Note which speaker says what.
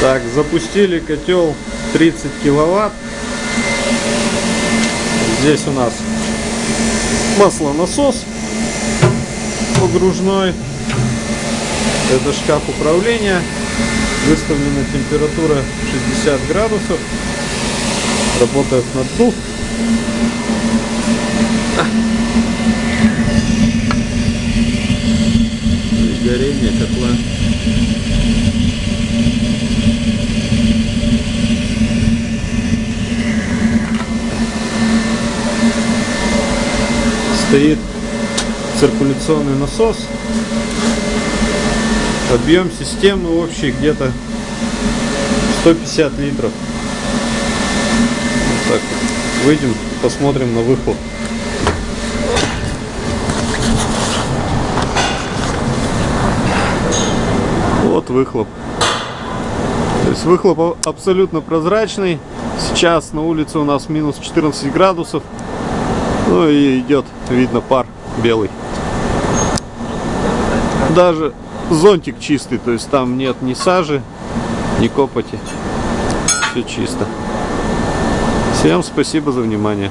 Speaker 1: Так, запустили котел 30 киловатт. Здесь у нас маслонасос погружной. Это шкаф управления. Выставлена температура 60 градусов. Работает наддув. Горение котла. Стоит циркуляционный насос. Объем системы общий где-то 150 литров. Вот так. Выйдем, посмотрим на выхлоп. Вот выхлоп. То есть выхлоп абсолютно прозрачный. Сейчас на улице у нас минус 14 градусов. Ну и идет, видно, пар белый. Даже зонтик чистый, то есть там нет ни сажи, ни копоти. Все чисто. Всем спасибо за внимание.